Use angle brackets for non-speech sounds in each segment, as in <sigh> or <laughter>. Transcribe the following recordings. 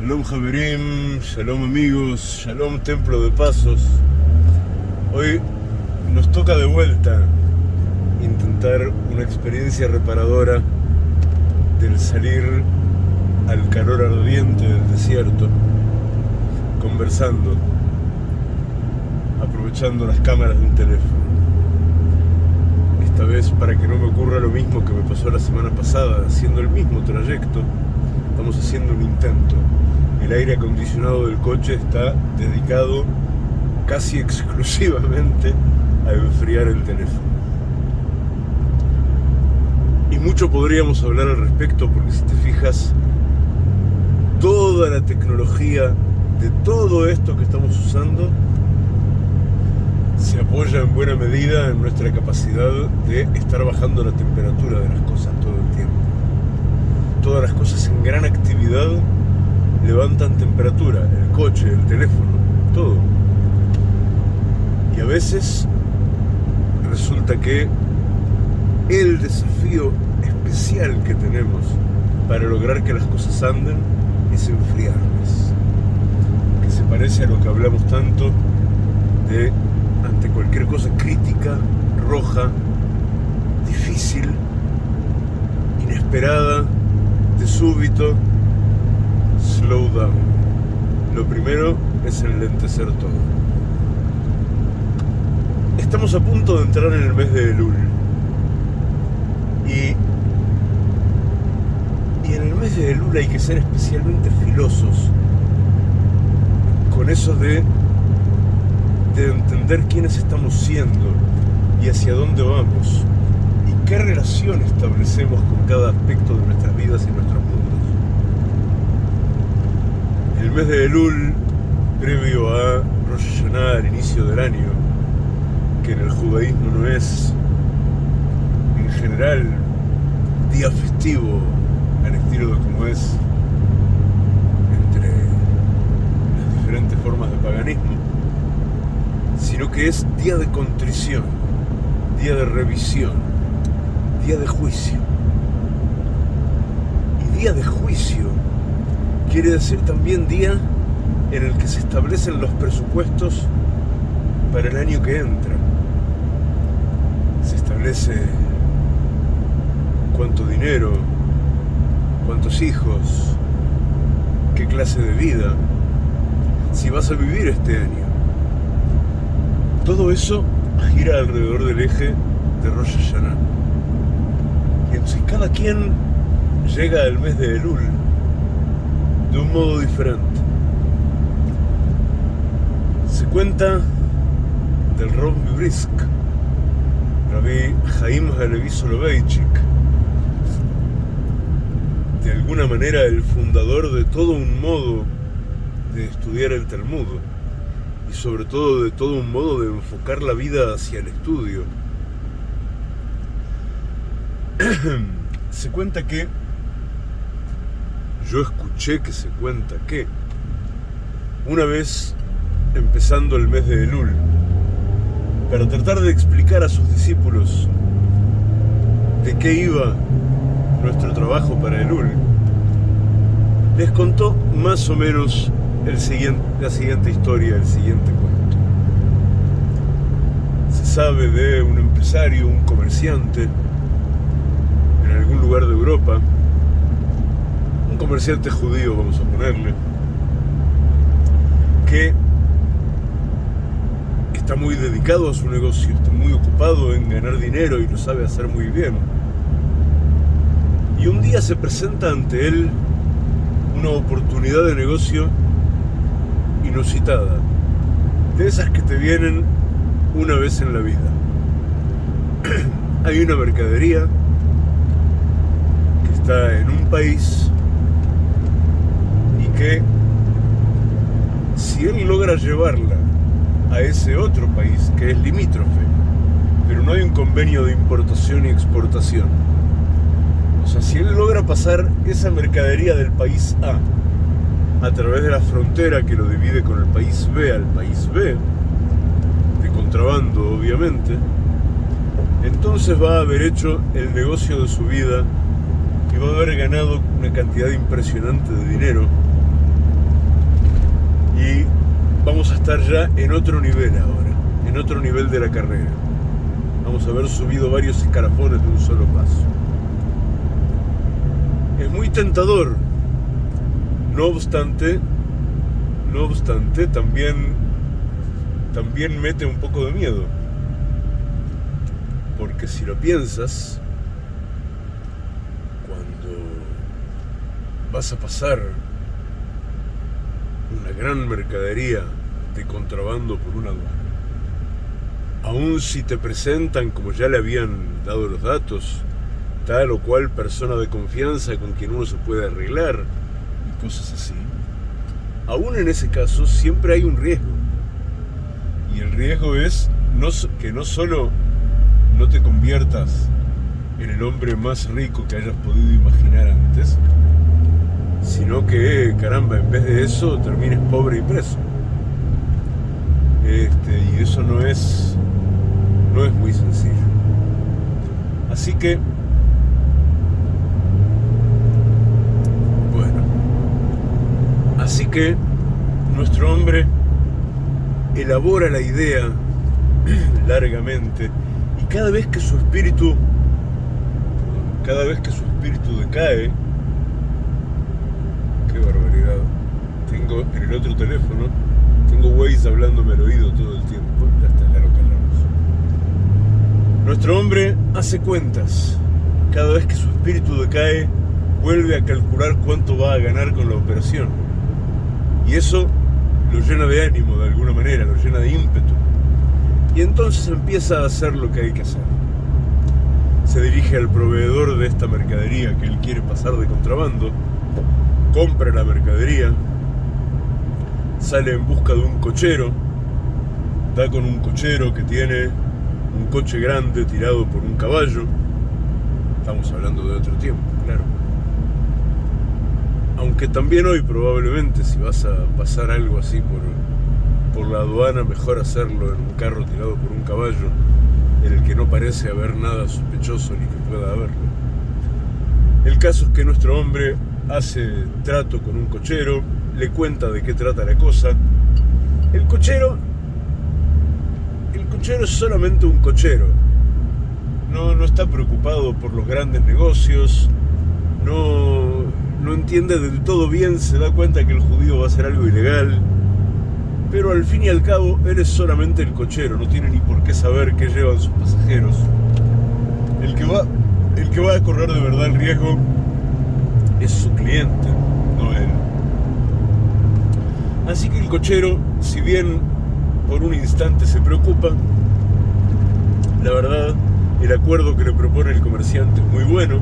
Shalom Javerim, Shalom amigos, Shalom Templo de Pasos. Hoy nos toca de vuelta intentar una experiencia reparadora del salir al calor ardiente del desierto, conversando, aprovechando las cámaras de un teléfono. Esta vez para que no me ocurra lo mismo que me pasó la semana pasada, haciendo el mismo trayecto, estamos haciendo un intento el aire acondicionado del coche está dedicado casi <laughs> exclusivamente a enfriar el teléfono. Y mucho podríamos hablar al respecto porque si te fijas, toda la tecnología de todo esto que estamos usando se apoya en buena medida en nuestra capacidad de estar bajando la temperatura de las cosas todo el tiempo. Todas las cosas en gran actividad levantan temperatura, el coche, el teléfono, todo. Y a veces resulta que el desafío especial que tenemos para lograr que las cosas anden es enfriarlas. Que se parece a lo que hablamos tanto de ante cualquier cosa crítica, roja, difícil, inesperada, de súbito, Lo primero es enlentecer todo. Estamos a punto de entrar en el mes de Elul. Y, y en el mes de Elul hay que ser especialmente filosos con eso de, de entender quiénes estamos siendo y hacia dónde vamos y qué relación establecemos con cada aspecto de nuestras vidas y nuestros mundos el mes de Elul, previo a Rosh Hashanah, al inicio del año, que en el judaísmo no es en general día festivo al estilo de como es entre las diferentes formas de paganismo, sino que es día de contrición, día de revisión, día de juicio. Y día de juicio quiere decir también día en el que se establecen los presupuestos para el año que entra. Se establece cuánto dinero, cuántos hijos, qué clase de vida, si vas a vivir este año. Todo eso gira alrededor del eje de Rosh Hashanah. Y entonces cada quien llega al mes de Elul de un modo diferente. Se cuenta del Rob Brisk, Rabbi Jaim Halevi Soloveitchik, de alguna manera el fundador de todo un modo de estudiar el Talmud y sobre todo de todo un modo de enfocar la vida hacia el estudio. <clears throat> Se cuenta que escuché que se cuenta que una vez empezando el mes de Elul, para tratar de explicar a sus discípulos de qué iba nuestro trabajo para Elul, les contó más o menos el siguiente, la siguiente historia, el siguiente cuento. Se sabe de un empresario, un comerciante, en algún lugar de Europa, comerciante judío, vamos a ponerle, que está muy dedicado a su negocio, está muy ocupado en ganar dinero y lo sabe hacer muy bien. Y un día se presenta ante él una oportunidad de negocio inusitada, de esas que te vienen una vez en la vida. <clears throat> Hay una mercadería que está en un país que si él logra llevarla a ese otro país que es limítrofe, pero no hay un convenio de importación y exportación. O sea, si él logra pasar esa mercadería del país A a través de la frontera que lo divide con el país B al país B, de contrabando obviamente, entonces va a haber hecho el negocio de su vida y va a haber ganado una cantidad impresionante de dinero vamos a estar ya en otro nivel ahora, en otro nivel de la carrera. Vamos a haber subido varios escalafones de un solo paso. Es muy tentador. No obstante, no obstante, también, también mete un poco de miedo. Porque si lo piensas, cuando vas a pasar una gran mercadería de contrabando por una aduana, aun si te presentan, como ya le habían dado los datos, tal o cual persona de confianza con quien uno se puede arreglar y cosas así, aún en ese caso siempre hay un riesgo. Y el riesgo es no, que no solo no te conviertas en el hombre más rico que hayas podido imaginar antes, sino que, caramba, en vez de eso termines pobre y preso. Este, y eso no es, no es muy sencillo. Así que, bueno, así que nuestro hombre elabora la idea <clears throat> largamente y cada vez que su espíritu, cada vez que su espíritu decae, qué barbaridad, tengo en el otro teléfono, tengo Waze hablándome al oído todo el tiempo, lo Nuestro hombre hace cuentas, cada vez que su espíritu decae, vuelve a calcular cuánto va a ganar con la operación. Y eso lo llena de ánimo de alguna manera, lo llena de ímpetu. Y entonces empieza a hacer lo que hay que hacer. Se dirige al proveedor de esta mercadería que él quiere pasar de contrabando, compra la mercadería, sale en busca de un cochero, da con un cochero que tiene un coche grande tirado por un caballo. Estamos hablando de otro tiempo, claro. Aunque también hoy probablemente si vas a pasar algo así por, por la aduana, mejor hacerlo en un carro tirado por un caballo, en el que no parece haber nada sospechoso ni que pueda haberlo. El caso es que nuestro hombre hace trato con un cochero, le cuenta de qué trata la cosa. El cochero, el cochero es solamente un cochero. No, no está preocupado por los grandes negocios, no, no entiende del todo bien, se da cuenta que el judío va a hacer algo ilegal, pero al fin y al cabo él es solamente el cochero, no tiene ni por qué saber qué llevan sus pasajeros. El que va, el que va a correr de verdad el riesgo es su cliente. Así que el cochero, si bien por un instante se preocupa, la verdad, el acuerdo que le propone el comerciante es muy bueno,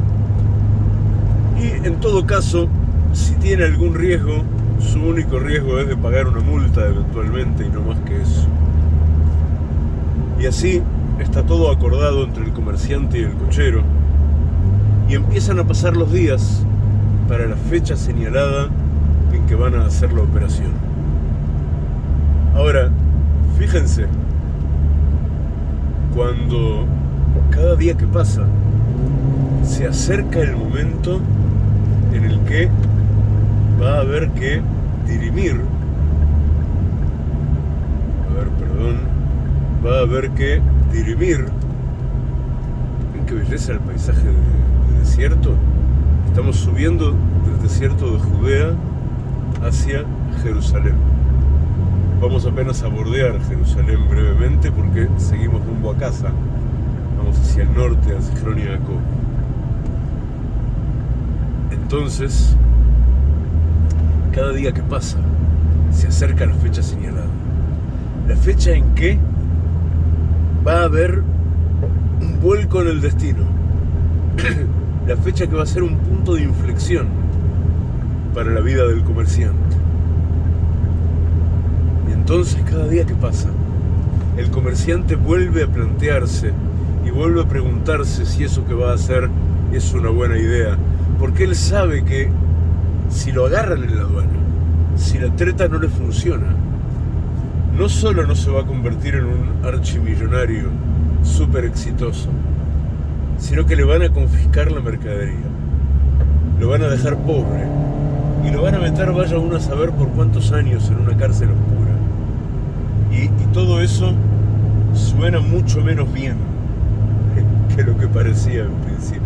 y en todo caso, si tiene algún riesgo, su único riesgo es de pagar una multa eventualmente y no más que eso. Y así está todo acordado entre el comerciante y el cochero. Y empiezan a pasar los días para la fecha señalada en que van a hacer la operación. Ahora, fíjense, cuando cada día que pasa se acerca el momento en el que va a haber que dirimir, a ver, perdón, va a haber que dirimir, ¿ven qué belleza el paisaje de, desierto? Estamos subiendo del desierto de Judea hacia Jerusalén. Vamos apenas a bordear Jerusalén brevemente porque seguimos rumbo a casa. Vamos hacia el norte, hacia Zichron entonces, cada día que pasa, se acerca la fecha señalada. La fecha en que va a haber un vuelco en el destino. <clears throat> la fecha que va a ser un punto de inflexión para la vida del comerciante. Entonces cada día que pasa, el comerciante vuelve a plantearse y vuelve a preguntarse si eso que va a hacer es una buena idea porque él sabe que si lo agarran en la aduana, si la treta no le funciona, no solo no se va a convertir en un archimillonario súper exitoso, sino que le van a confiscar la mercadería, lo van a dejar pobre y lo van a meter, vaya uno a saber por cuántos años, en una cárcel. Y, todo eso suena mucho menos bien <laughs> que lo que parecía en principio.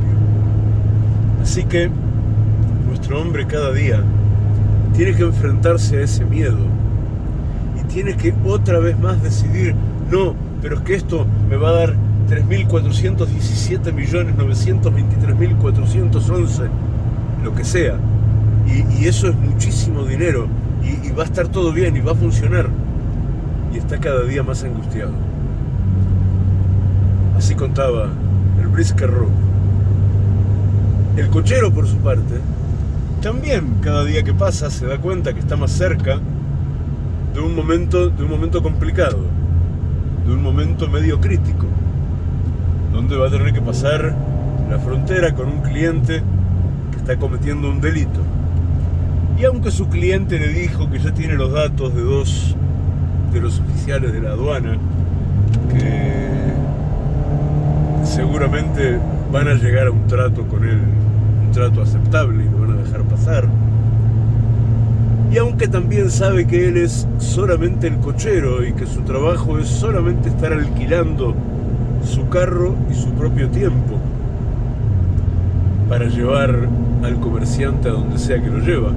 Así que nuestro hombre cada día tiene que enfrentarse a ese miedo y tiene que otra vez más decidir, no, pero es que esto me va a dar 3.417.923.411, lo que sea. Y, eso es muchísimo dinero y, va a estar todo bien y va a funcionar. Y está cada día más angustiado. Así contaba el Brisker. El cochero, por su parte, también cada día que pasa se da cuenta que está más cerca de un momento, de un momento complicado, de un momento medio crítico, donde va a tener que pasar la frontera con un cliente que está cometiendo un delito. Y aunque su cliente le dijo que ya tiene los datos de dos de los oficiales de la aduana, que seguramente van a llegar a un trato con él, un trato aceptable y lo van a dejar pasar. Y aunque también sabe que él es solamente el cochero y que su trabajo es solamente estar alquilando su carro y su propio tiempo para llevar al comerciante a donde sea que lo lleva,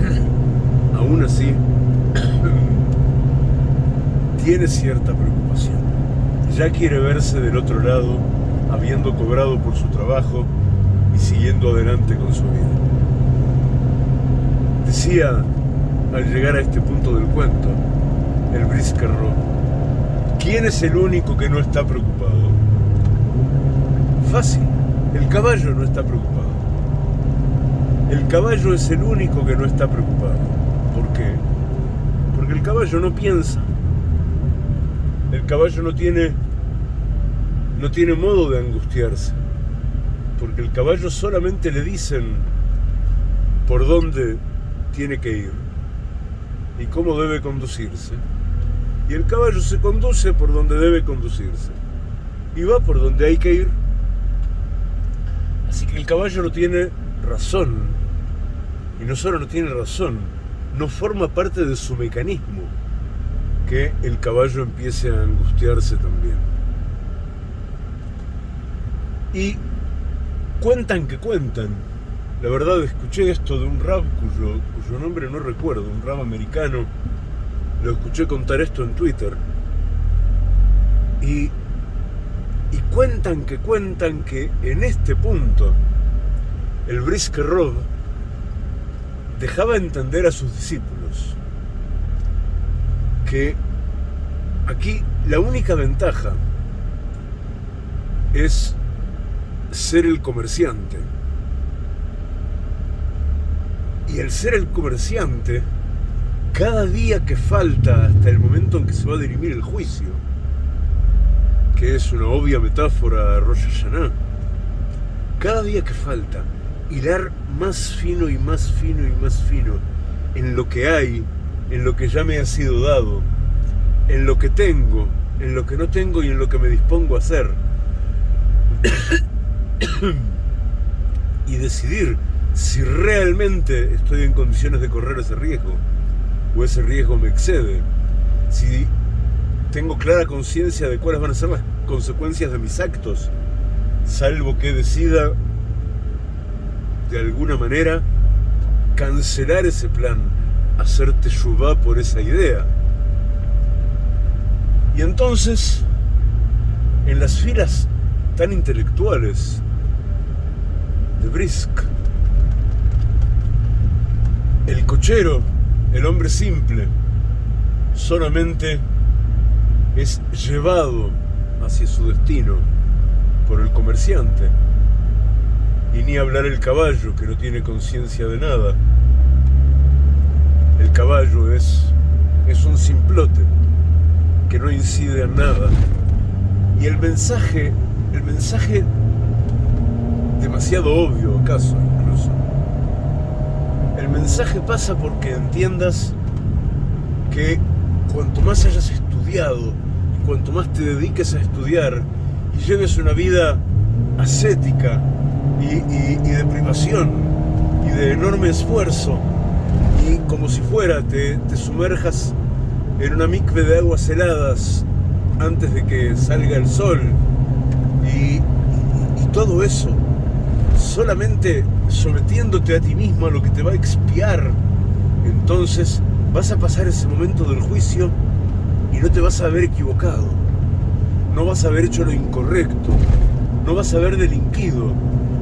<clears throat> aún así tiene cierta preocupación. Ya quiere verse del otro lado, habiendo cobrado por su trabajo y siguiendo adelante con su vida. Decía al llegar a este punto del cuento, el Brisker ¿quién es el único que no está preocupado? Fácil, el caballo no está preocupado. El caballo es el único que no está preocupado. ¿Por qué? Porque el caballo no piensa. Caballo no tiene no tiene modo de angustiarse. Porque el caballo solamente le dicen por dónde tiene que ir y cómo debe conducirse. Y el caballo se conduce por donde debe conducirse y va por donde hay que ir. Así que el caballo no tiene razón y no solo no tiene razón, no forma parte de su mecanismo que el caballo empiece a angustiarse también. Y cuentan que cuentan. La verdad escuché esto de un rap cuyo, nombre no recuerdo, un rap americano. Lo escuché contar esto en Twitter. Y, y cuentan que cuentan que en este punto el Brisker Rob dejaba entender a sus discípulos que aquí la única ventaja es ser el comerciante. Y el ser el comerciante, cada día que falta hasta el momento en que se va a dirimir el juicio, que es una obvia metáfora a Rosh Hashanah, cada día que falta, hilar más fino y más fino y más fino en lo que hay, en lo que ya me ha sido dado, en lo que tengo, en lo que no tengo y en lo que me dispongo a hacer. <coughs> y decidir si realmente estoy en condiciones de correr ese riesgo o ese riesgo me excede. Si tengo clara conciencia de cuáles van a ser las consecuencias de mis actos, salvo que decida de alguna manera cancelar ese plan, hacerte yubá por esa idea. Y entonces, en las filas tan intelectuales de Brisk, el cochero, el hombre simple, solamente es llevado hacia su destino por el comerciante y ni hablar el caballo, que no tiene conciencia de nada. Caballo es, es un simplote que no incide en nada. Y el mensaje, el mensaje demasiado obvio acaso incluso. El mensaje pasa porque entiendas que cuanto más hayas estudiado y cuanto más te dediques a estudiar y lleves una vida ascética, y, de privación y de enorme esfuerzo y como si fuera te, te sumerjas en una micve de aguas heladas antes de que salga el sol. Y, y todo eso solamente sometiéndote a ti mismo a lo que te va a expiar, entonces vas a pasar ese momento del juicio y no te vas a haber equivocado, no vas a haber hecho lo incorrecto, no vas a haber delinquido,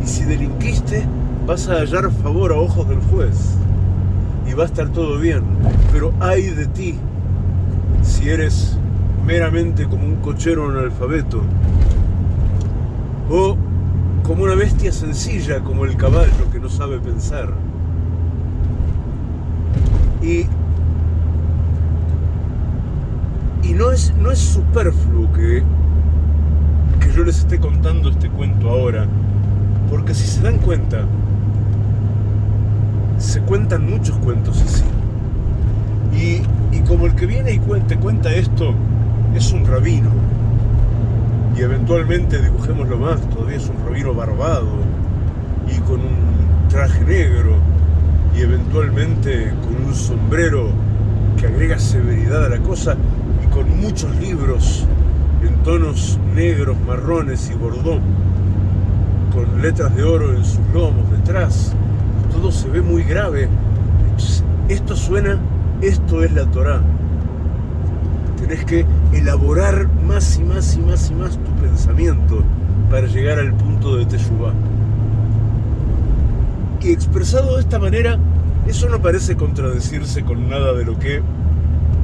y si delinquiste, vas a hallar favor a ojos del juez, y va a estar todo bien, pero hay de ti, si eres meramente como un cochero analfabeto, o como una bestia sencilla como el caballo que no sabe pensar. Y, y no, es, no es superfluo que, que yo les esté contando este cuento ahora, porque si se dan cuenta, se cuentan muchos cuentos así. Y, y como el que viene y cuenta, cuenta esto es un rabino, y eventualmente dibujémoslo más, todavía es un rabino barbado y con un traje negro y eventualmente con un sombrero que agrega severidad a la cosa y con muchos libros en tonos negros, marrones y bordó, con letras de oro en sus lomos detrás. Todo se ve muy grave. esto suena, esto es la Torá. Tenés que elaborar más y más y más y más tu pensamiento para llegar al punto de Teshuvah. Y expresado de esta manera, eso no parece contradecirse con nada de lo que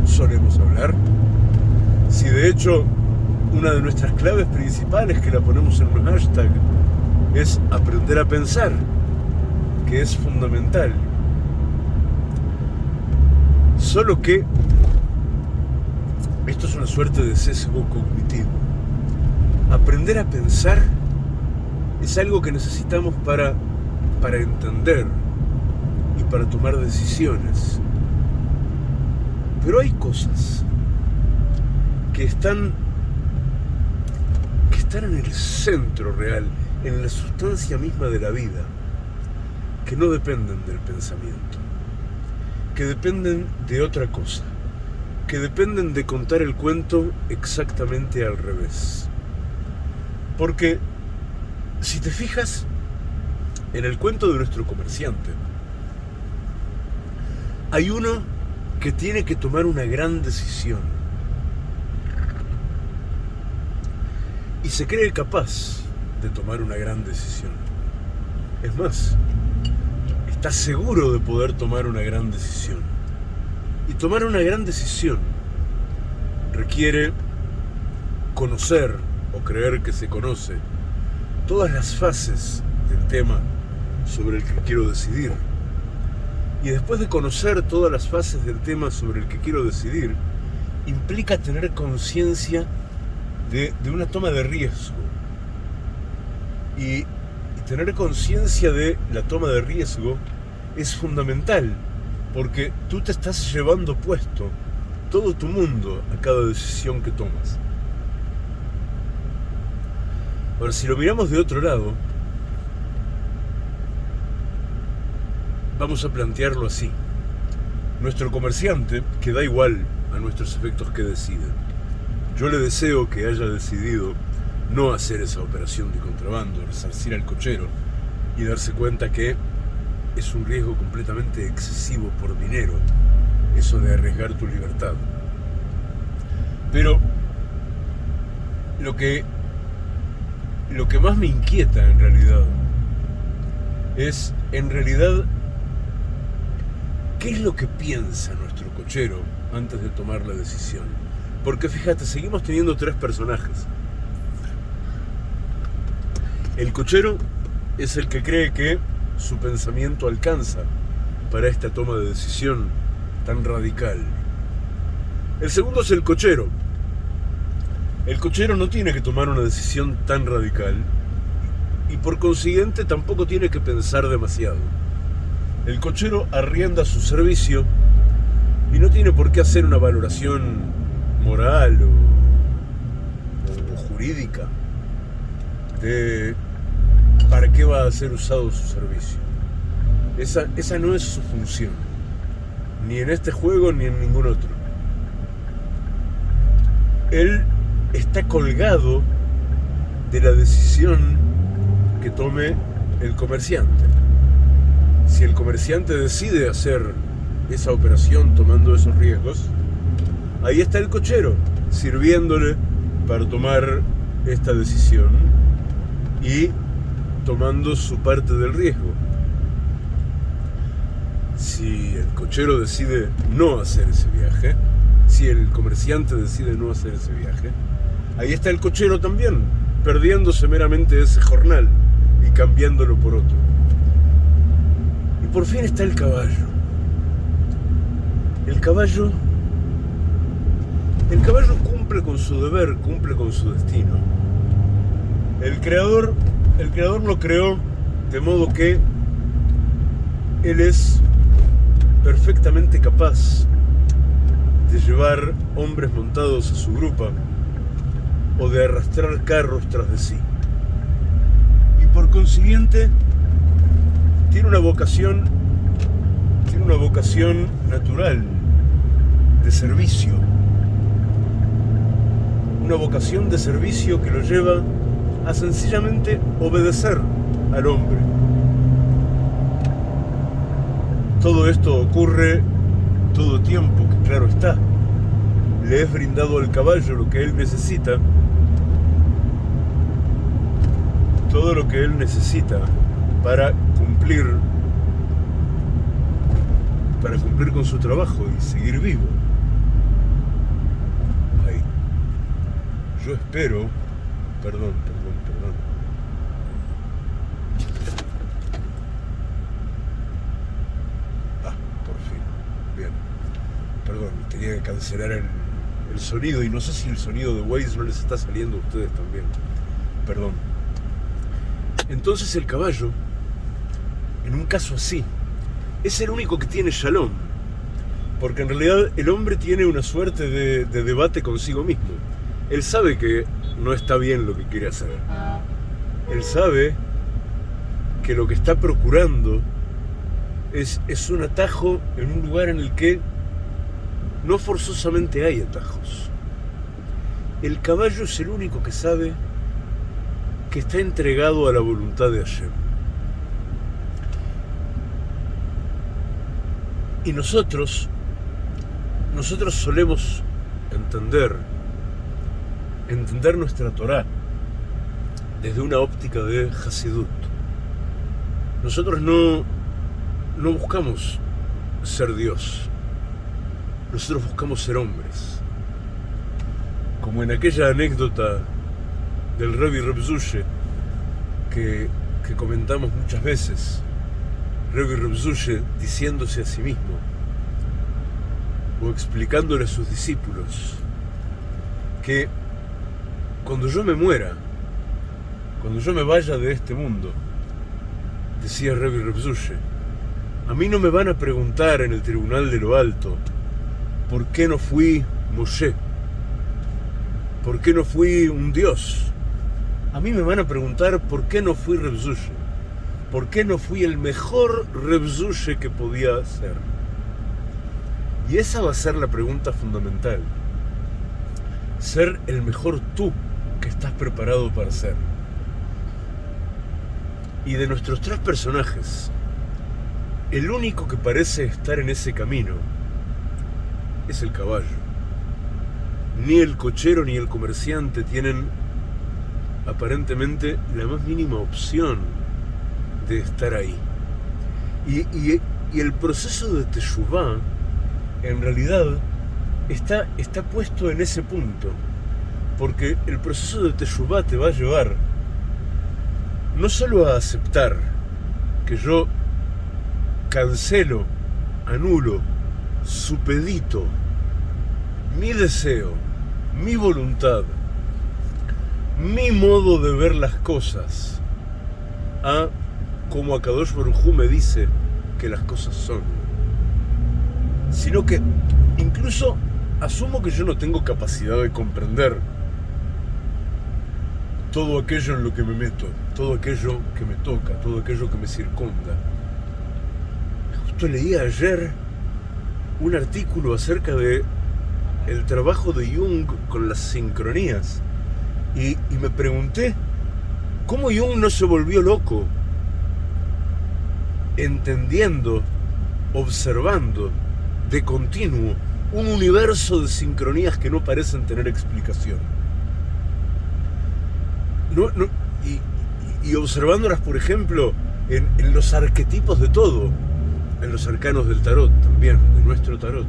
solemos hablar. Si de hecho una de nuestras claves principales que la ponemos en un hashtag es aprender a pensar, que es fundamental. Solo que esto es una suerte de sesgo cognitivo. Aprender a pensar es algo que necesitamos para, para entender y para tomar decisiones. Pero hay cosas que están, que están en el centro real, en la sustancia misma de la vida, que no dependen del pensamiento, que dependen de otra cosa que dependen de contar el cuento exactamente al revés. Porque si te fijas en el cuento de nuestro comerciante, hay uno que tiene que tomar una gran decisión. Y se cree capaz de tomar una gran decisión. Es más, está seguro de poder tomar una gran decisión. Y tomar una gran decisión requiere conocer o creer que se conoce todas las fases del tema sobre el que quiero decidir. Y después de conocer todas las fases del tema sobre el que quiero decidir, implica tener conciencia de, una toma de riesgo. Y tener conciencia de la toma de riesgo es fundamental porque tú te estás llevando puesto todo tu mundo a cada decisión que tomas. Ahora, si lo miramos de otro lado, vamos a plantearlo así. Nuestro comerciante, que da igual a nuestros efectos que decida, yo le deseo que haya decidido no hacer esa operación de contrabando, resarcir al cochero y darse cuenta que es un riesgo completamente excesivo por dinero, eso de arriesgar tu libertad. Pero lo que, lo que más me inquieta en realidad es, en realidad, ¿qué es lo que piensa nuestro cochero antes de tomar la decisión? Porque fíjate, seguimos teniendo tres personajes. El cochero es el que cree que su pensamiento alcanza para esta toma de decisión tan radical. El segundo es el cochero. El cochero no tiene que tomar una decisión tan radical y por consiguiente tampoco tiene que pensar demasiado. El cochero arrienda su servicio y no tiene por qué hacer una valoración moral o, jurídica de para qué va a ser usado su servicio. Esa, esa no es su función, ni en este juego ni en ningún otro. él está colgado de la decisión que tome el comerciante. Si el comerciante decide hacer esa operación tomando esos riesgos, ahí está el cochero sirviéndole para tomar esta decisión y tomando su parte del riesgo. Si el cochero decide no hacer ese viaje, si el comerciante decide no hacer ese viaje, ahí está el cochero también, perdiéndose meramente ese jornal y cambiándolo por otro. Y por fin está el caballo. El caballo el caballo cumple con su deber, cumple con su destino. El creador, el creador lo creó de modo que él es perfectamente capaz de llevar hombres montados a su grupa o de arrastrar carros tras de sí. Y por consiguiente tiene una vocación tiene una vocación natural de servicio una vocación de servicio que lo lleva a sencillamente obedecer al hombre. Todo esto ocurre todo tiempo que claro está. Le es brindado al caballo lo que él necesita, todo lo que él necesita para cumplir para cumplir con su trabajo y seguir vivo. yo espero, perdón. Ah, por fin, bien. Perdón, tenía que cancelar el, sonido y no sé si el sonido de Waze no les está saliendo a ustedes también. Perdón. Entonces el caballo, en un caso así, es el único que tiene shalom. Porque en realidad el hombre tiene una suerte de, de debate consigo mismo él sabe que no está bien lo que quiere hacer. Él sabe que lo que está procurando es, es un atajo en un lugar en el que no forzosamente hay atajos. El caballo es el único que sabe que está entregado a la voluntad de Hashem. Y nosotros, nosotros solemos entender entender nuestra Torah desde una óptica de Hasidut. Nosotros no, no buscamos ser Dios, nosotros buscamos ser hombres. Como en aquella anécdota del Rabbi Rebzushe que, que comentamos muchas veces, Rabbi Rebzushe diciéndose a sí mismo o explicándole a sus discípulos que cuando yo me muera, cuando yo me vaya de este mundo, decía Revi Rebzushe, a mí no me van a preguntar en el tribunal de lo alto por qué no fui Moshe, por qué no fui un dios. A mí me van a preguntar por qué no fui Rebzushe, por qué no fui el mejor Rebzushe que podía ser. Y esa va a ser la pregunta fundamental. Ser el mejor tú que estás preparado para ser. Y de nuestros tres personajes, el único que parece estar en ese camino es el caballo. Ni el cochero ni el comerciante tienen aparentemente la más mínima opción de estar ahí. Y, y, el proceso de Teshuvah, en realidad, está, está puesto en ese punto porque el proceso de Teshuvah te va a llevar no solo a aceptar que yo cancelo, anulo, supedito mi deseo, mi voluntad, mi modo de ver las cosas a como Akadosh Baruj me dice que las cosas son, sino que incluso asumo que yo no tengo capacidad de comprender todo aquello en lo que me meto, todo aquello que me toca, todo aquello que me circunda. Justo leí ayer un artículo acerca de el trabajo de Jung con las sincronías. Y, me pregunté cómo Jung no se volvió loco entendiendo, observando de continuo un universo de sincronías que no parecen tener explicación. y, observándolas, por ejemplo, en los arquetipos de todo, en los arcanos del tarot también, de nuestro tarot,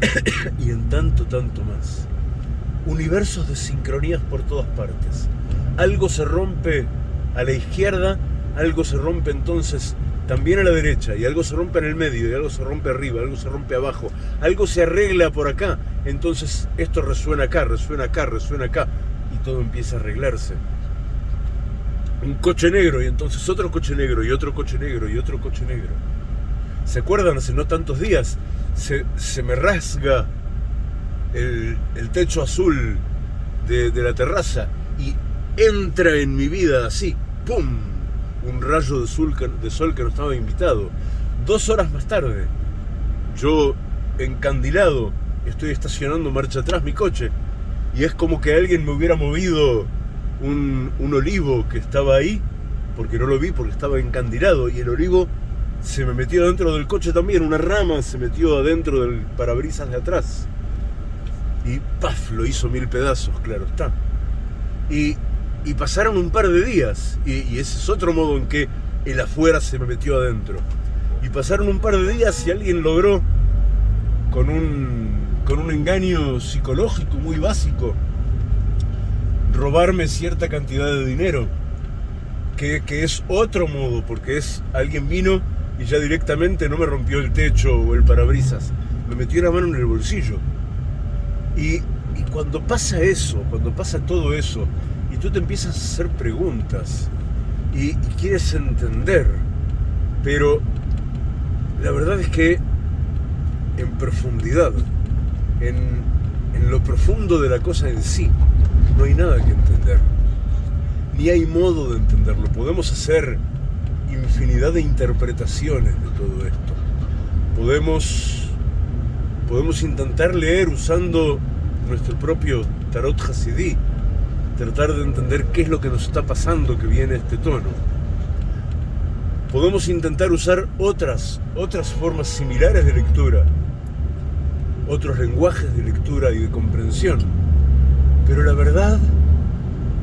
<coughs> y en tanto, tanto más. Universos de sincronías por todas partes. Algo se rompe a la izquierda, algo se rompe entonces también a la derecha, y algo se rompe en el medio, y algo se rompe arriba, algo se rompe abajo, algo se arregla por acá, entonces esto resuena acá, resuena acá, resuena acá, y todo empieza a arreglarse. Un coche negro, y entonces otro coche negro, y otro coche negro, y otro coche negro. ¿Se acuerdan? Hace no tantos días se, me rasga el, techo azul de, de la terraza y entra en mi vida así, ¡pum! un rayo de sol, de sol que no estaba invitado. Dos horas más tarde, yo encandilado, estoy estacionando marcha atrás mi coche y es como que alguien me hubiera movido un, un olivo que estaba ahí, porque no lo vi porque estaba encandilado y el olivo se me metió dentro del coche también, una rama se metió adentro del parabrisas de atrás. Y ¡paf! lo hizo mil pedazos, claro está. Y y pasaron un par de días, y, ese es otro modo en que el afuera se me metió adentro. Y pasaron un par de días y alguien logró, con un, con un engaño psicológico muy básico, robarme cierta cantidad de dinero, que, que, es otro modo, porque es alguien vino y ya directamente no me rompió el techo o el parabrisas, me metió la mano en el bolsillo. Y, y cuando pasa eso, cuando pasa todo eso, y tú te empiezas a hacer preguntas y, quieres entender, pero la verdad es que en profundidad, en, en lo profundo de la cosa en sí, no hay nada que entender, ni hay modo de entenderlo. Podemos hacer infinidad de interpretaciones de todo esto. Podemos, podemos intentar leer usando nuestro propio Tarot Hasidí, tratar de entender qué es lo que nos está pasando que viene este tono. Podemos intentar usar otras, otras formas similares de lectura, otros lenguajes de lectura y de comprensión, pero la verdad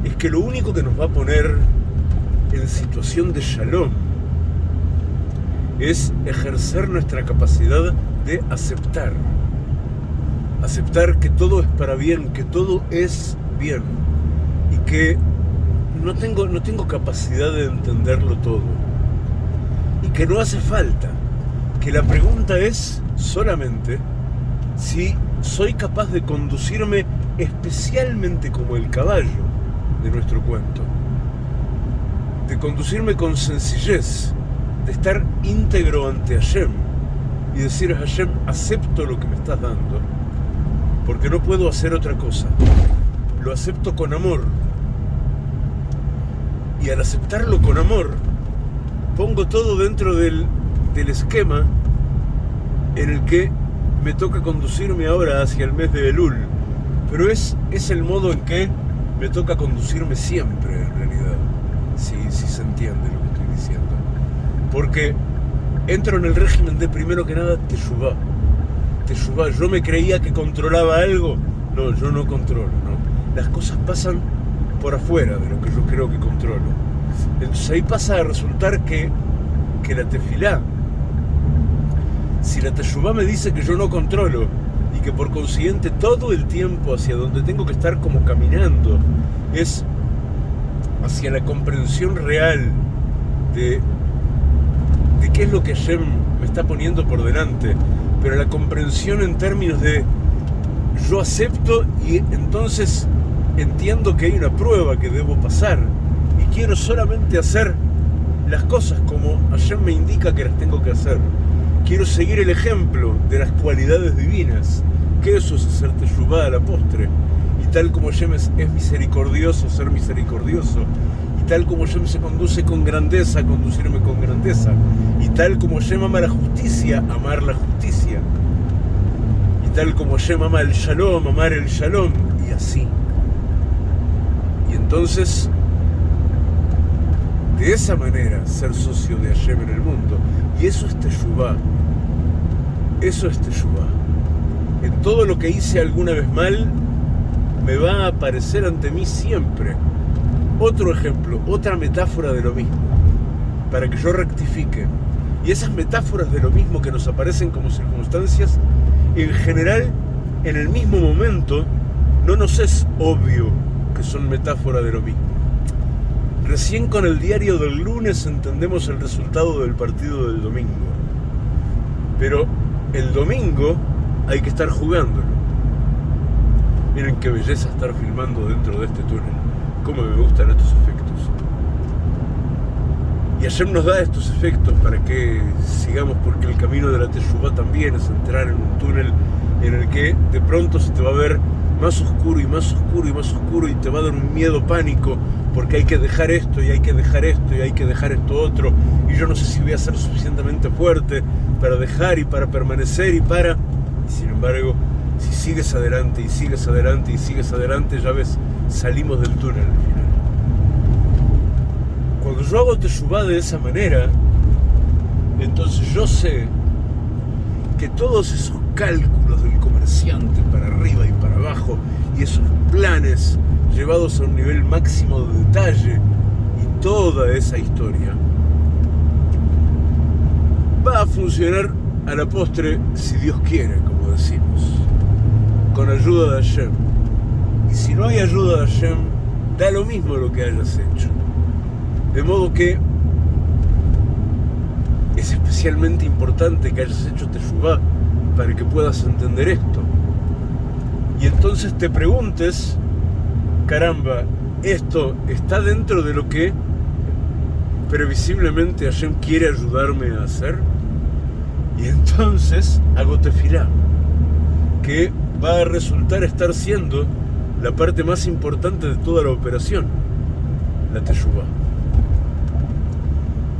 es que lo único que nos va a poner en situación de shalom es ejercer nuestra capacidad de aceptar. Aceptar que todo es para bien, que todo es bien y que no tengo, no tengo capacidad de entenderlo todo y que no hace falta, que la pregunta es solamente si soy capaz de conducirme especialmente como el caballo de nuestro cuento, de conducirme con sencillez, de estar íntegro ante Hashem y decir a Hashem, acepto lo que me estás dando, porque no puedo hacer otra cosa. Lo acepto con amor, y al aceptarlo con amor, pongo todo dentro del, esquema en el que me toca conducirme ahora hacia el mes de Elul. Pero es, es el modo en que me toca conducirme siempre, en realidad, si, si se entiende lo que estoy diciendo. Porque entro en el régimen de primero que nada Teshuvah. Teshuvah, yo me creía que controlaba algo. No, yo no controlo, no. Las cosas pasan por afuera de lo que yo creo que controlo. Entonces ahí pasa a resultar que, que la tefilá, si la teshuvá me dice que yo no controlo y que por consiguiente todo el tiempo hacia donde tengo que estar como caminando es hacia la comprensión real de, qué es lo que Hashem me está poniendo por delante, pero la comprensión en términos de yo acepto y entonces entiendo que hay una prueba que debo pasar y quiero solamente hacer las cosas como ayer me indica que las tengo que hacer. Quiero seguir el ejemplo de las cualidades divinas, que eso es hacer a la postre. Y tal como Hashem es, misericordioso, ser misericordioso. Y tal como Hashem se conduce con grandeza, conducirme con grandeza. Y tal como Hashem ama la justicia, amar la justicia tal como Hashem ama el shalom, amar el shalom, y así. Y entonces, de esa manera, ser socio de Hashem en el mundo. Y eso es Teshuvah. Eso es Teshuvah. En todo lo que hice alguna vez mal, me va a aparecer ante mí siempre. Otro ejemplo, otra metáfora de lo mismo, para que yo rectifique. Y esas metáforas de lo mismo que nos aparecen como circunstancias, en general, en el mismo momento, no nos es obvio que son metáforas de lo mismo. Recién con el diario del lunes entendemos el resultado del partido del domingo. Pero el domingo hay que estar jugándolo. Miren qué belleza estar filmando dentro de este túnel. Cómo me gustan estos efectos. Y ayer nos da estos efectos para que sigamos, porque el camino de la Teshuvah también es entrar en un túnel en el que de pronto se te va a ver más oscuro y más oscuro y más oscuro y te va a dar un miedo pánico porque hay que dejar esto y hay que dejar esto y hay que dejar esto otro y yo no sé si voy a ser suficientemente fuerte para dejar y para permanecer y para... Y sin embargo, si sigues adelante y sigues adelante y sigues adelante, ya ves, salimos del túnel al final. Cuando yo hago Teshuvah de esa manera, entonces yo sé que todos esos cálculos del comerciante para arriba y para abajo y esos planes llevados a un nivel máximo de detalle y toda esa historia va a funcionar a la postre si Dios quiere, como decimos, con ayuda de Hashem. Y si no hay ayuda de Hashem, da lo mismo lo que hayas hecho. De modo que es especialmente importante que hayas hecho Teshuvah para que puedas entender esto. Y entonces te preguntes, caramba, ¿esto está dentro de lo que previsiblemente Hashem quiere ayudarme a hacer? Y entonces hago tefilá, que va a resultar estar siendo la parte más importante de toda la operación, la teshuvah.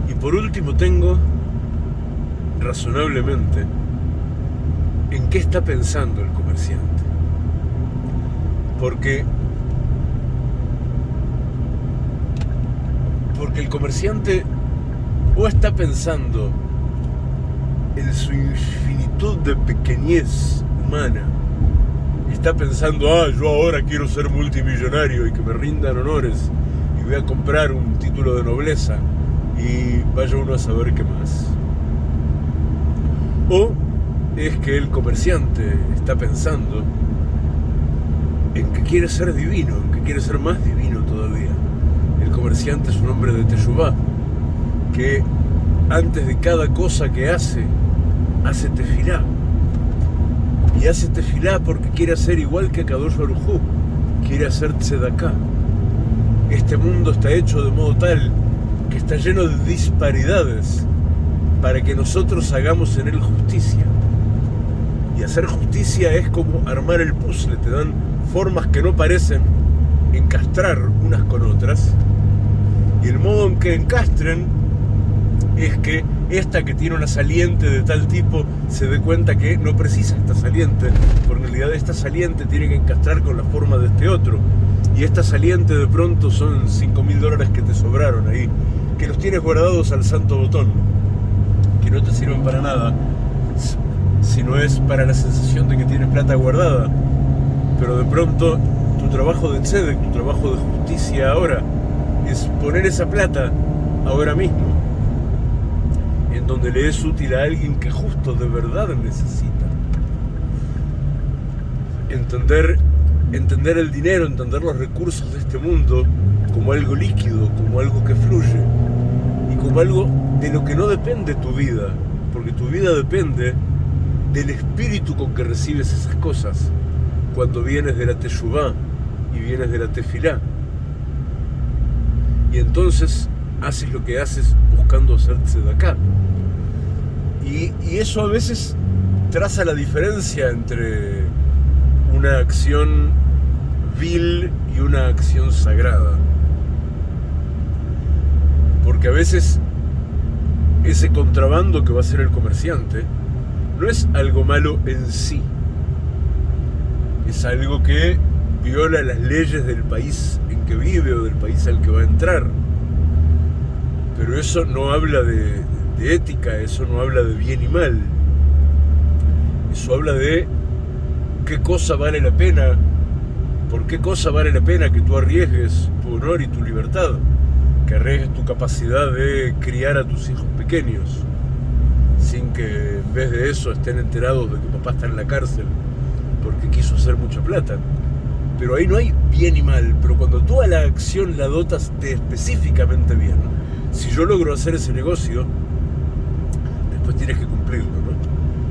Y por último tengo, razonablemente, en qué está pensando el comerciante. Porque porque el comerciante o está pensando en su infinitud de pequeñez humana, está pensando, ah, yo ahora quiero ser multimillonario y que me rindan honores y voy a comprar un título de nobleza y vaya uno a saber qué más. O es que el comerciante está pensando en que quiere ser divino, en que quiere ser más divino es un hombre de Teshuvah, que antes de cada cosa que hace, hace tefilá. Y hace tefilá porque quiere ser igual que Kadosh Baruj quiere hacer tzedaká. Este mundo está hecho de modo tal que está lleno de disparidades para que nosotros hagamos en él justicia. Y hacer justicia es como armar el puzzle, te dan formas que no parecen encastrar unas con otras. Y el modo en que encastren es que esta que tiene una saliente de tal tipo se dé cuenta que no precisa esta saliente, porque en realidad esta saliente tiene que encastrar con la forma de este otro. Y esta saliente de pronto son 5 mil dólares que te sobraron ahí, que los tienes guardados al santo botón, que no te sirven para nada, si no es para la sensación de que tienes plata guardada. Pero de pronto tu trabajo de tzedek, tu trabajo de justicia ahora, es poner esa plata ahora mismo en donde le es útil a alguien que justo de verdad necesita. Entender, entender el dinero, entender los recursos de este mundo como algo líquido, como algo que fluye y como algo de lo que no depende tu vida, porque tu vida depende del espíritu con que recibes esas cosas cuando vienes de la Teshuvah y vienes de la Tefilá. Y entonces haces lo que haces buscando hacerse de acá. Y, eso a veces traza la diferencia entre una acción vil y una acción sagrada. Porque a veces ese contrabando que va a ser el comerciante no es algo malo en sí, es algo que viola las leyes del país que vive o del país al que va a entrar. Pero eso no habla de, ética, eso no habla de bien y mal. Eso habla de qué cosa vale la pena, por qué cosa vale la pena que tú arriesgues tu honor y tu libertad, que arriesgues tu capacidad de criar a tus hijos pequeños, sin que en vez de eso estén enterados de que papá está en la cárcel porque quiso hacer mucha plata. Pero ahí no hay bien y mal, pero cuando tú a la acción la dotas de específicamente bien, si yo logro hacer ese negocio, después tienes que cumplirlo, ¿no?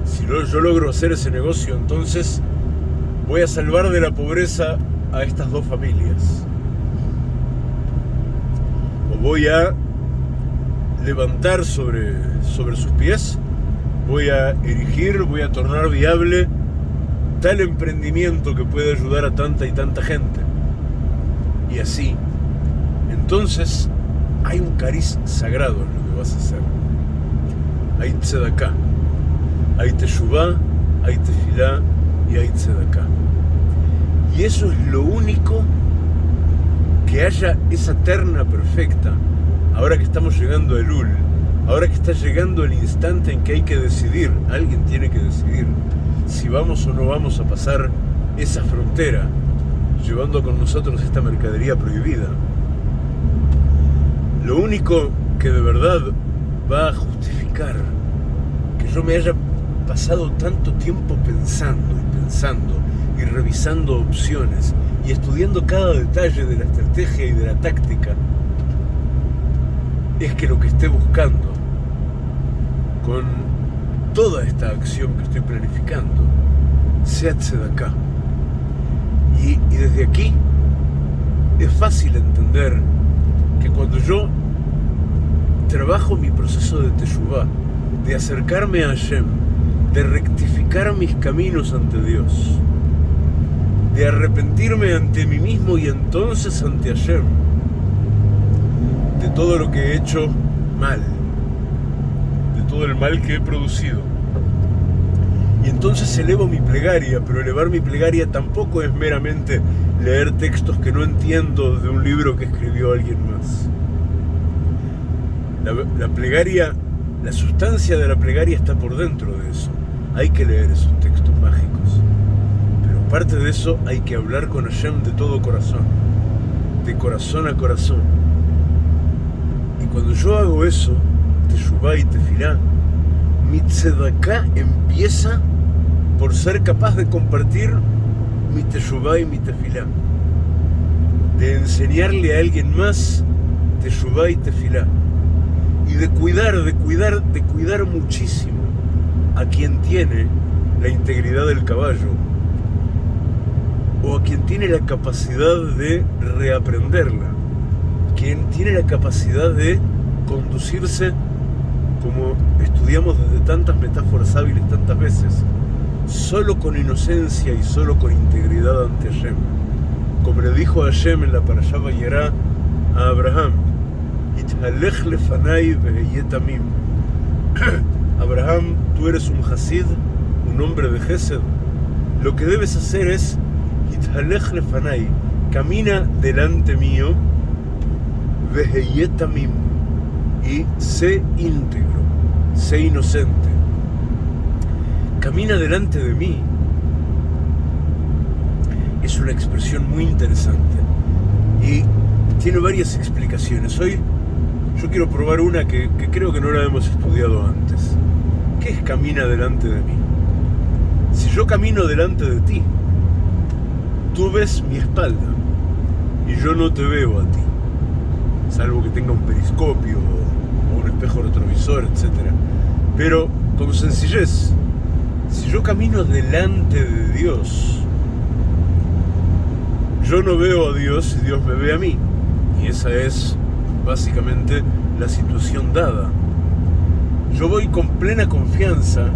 Si yo logro hacer ese negocio, entonces voy a salvar de la pobreza a estas dos familias. O voy a levantar sobre, sobre sus pies, voy a erigir, voy a tornar viable tal emprendimiento que puede ayudar a tanta y tanta gente. Y así, entonces hay un cariz sagrado en lo que vas a hacer. Hay tzedakah, hay teshuvah, hay tefilá y hay tzedakah. Y eso es lo único que haya esa terna perfecta, ahora que estamos llegando a Elul, ahora que está llegando el instante en que hay que decidir, alguien tiene que decidir si vamos o no vamos a pasar esa frontera, llevando con nosotros esta mercadería prohibida. Lo único que de verdad va a justificar que yo me haya pasado tanto tiempo pensando y pensando y revisando opciones y estudiando cada detalle de la estrategia y de la táctica, es que lo que esté buscando con toda esta acción que estoy planificando sea acá. Y, desde aquí es fácil entender que cuando yo trabajo mi proceso de Teshuvah, de acercarme a Hashem, de rectificar mis caminos ante Dios, de arrepentirme ante mí mismo y entonces ante Hashem, de todo lo que he hecho mal, de todo el mal que he producido. Y entonces elevo mi plegaria, pero elevar mi plegaria tampoco es meramente leer textos que no entiendo de un libro que escribió alguien más. La, plegaria, la sustancia de la plegaria está por dentro de eso. Hay que leer esos textos mágicos. Pero aparte de eso, hay que hablar con Hashem de todo corazón, de corazón a corazón. Y cuando yo hago eso, Teshuvah y Tefilá, mi tzedaká empieza por ser capaz de compartir mi Teshuvah y mi Tefilá. De enseñarle a alguien más Teshuvah y Tefilá. Y de cuidar, de cuidar, de cuidar muchísimo a quien tiene la integridad del caballo o a quien tiene la capacidad de reaprenderla, quien tiene la capacidad de conducirse como estudiamos desde tantas metáforas hábiles tantas veces, solo con inocencia y solo con integridad ante Hashem. Como le dijo Hashem en la Parashá Vayera a Abraham, <clears throat> Abraham, tú eres un Hasid, un hombre de Gesed. Lo que debes hacer es camina delante mío, y sé íntegro, sé inocente. Camina delante de mí. Es una expresión muy interesante y tiene varias explicaciones. Hoy yo quiero probar una que, que creo que no la hemos estudiado antes. ¿Qué es camina delante de mí? Si yo camino delante de ti, tú ves mi espalda y yo no te veo a ti, salvo que tenga un periscopio espejo retrovisor, etc. Pero con sencillez, si yo camino delante de Dios, yo no veo a Dios y Dios me ve a mí. Y esa es básicamente la situación dada. Yo voy con plena confianza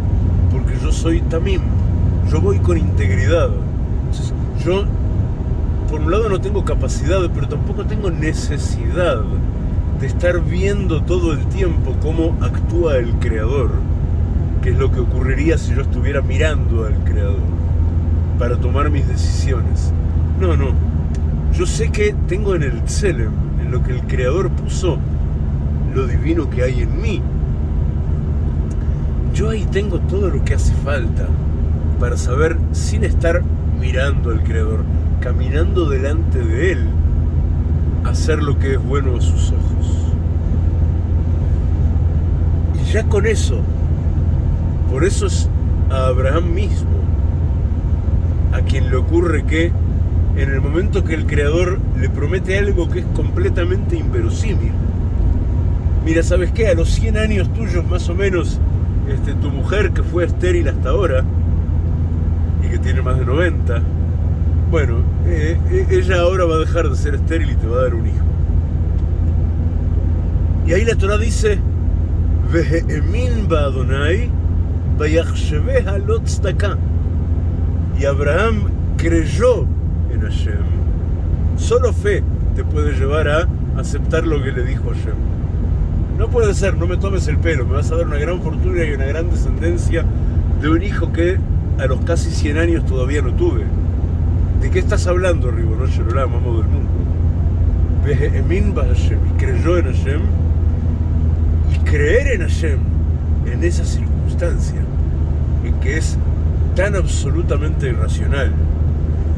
porque yo soy tamim. Yo voy con integridad. yo, por un lado, no tengo capacidad, pero tampoco tengo necesidad de estar viendo todo el tiempo cómo actúa el Creador, que es lo que ocurriría si yo estuviera mirando al Creador. para tomar mis decisiones. No, no. Yo sé que tengo en el Tselem, en lo que el Creador puso, lo divino que hay en mí. Yo ahí tengo todo lo que hace falta para saber, sin estar mirando al Creador, caminando delante de Él, hacer lo que es bueno a sus ojos. Y ya con eso, por eso es a Abraham mismo, a quien le ocurre que en el momento que el Creador le promete algo que es completamente inverosímil, mira, ¿sabes qué? A los 100 años tuyos más o menos, este, tu mujer que fue estéril hasta ahora, y que tiene más de 90, bueno, eh, eh, ella ahora va a dejar de ser estéril y te va a dar un hijo. Y ahí la Torah dice, y Abraham creyó en Hashem. Solo fe te puede llevar a aceptar lo que le dijo Hashem. No puede ser, no me tomes el pelo, me vas a dar una gran fortuna y una gran descendencia de un hijo que a los casi 100 años todavía no tuve. ¿De qué estás hablando, Ribono Shalom, amo del mundo? Y creyó en Hashem. Y creer en Hashem en esa circunstancia, en que es tan absolutamente irracional.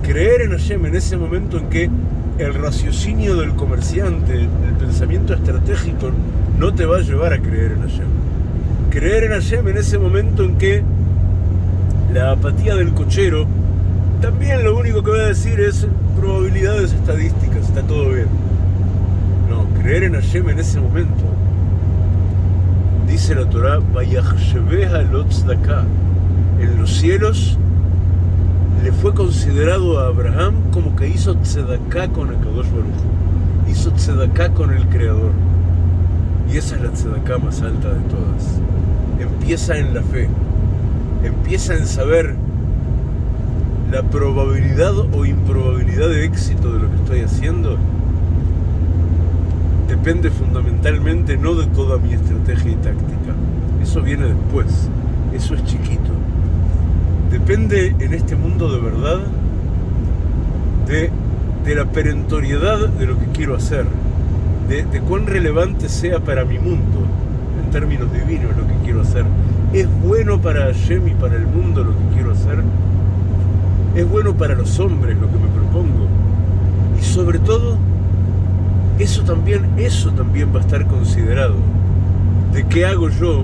Creer en Hashem en ese momento en que el raciocinio del comerciante, el pensamiento estratégico, no te va a llevar a creer en Hashem. Creer en Hashem en ese momento en que la apatía del cochero, también lo único que va a decir es probabilidades estadísticas, está todo bien. No, creer en Hashem en ese momento. Dice la Torah, en los cielos le fue considerado a Abraham como que hizo tzedaká con Akadosh Baruch hizo tzedaká con el Creador. Y esa es la tzedaká más alta de todas. Empieza en la fe empieza en saber la probabilidad o improbabilidad de éxito de lo que estoy haciendo, depende fundamentalmente no de toda mi estrategia y táctica. Eso viene después, eso es chiquito. Depende en este mundo de verdad de, la perentoriedad de lo que quiero hacer, de, de cuán relevante sea para mi mundo, en términos divinos, lo que quiero hacer ¿Es bueno para Hashem y para el mundo lo que quiero hacer? ¿Es bueno para los hombres lo que me propongo? Y sobre todo, eso también, eso también va a estar considerado. ¿De qué hago yo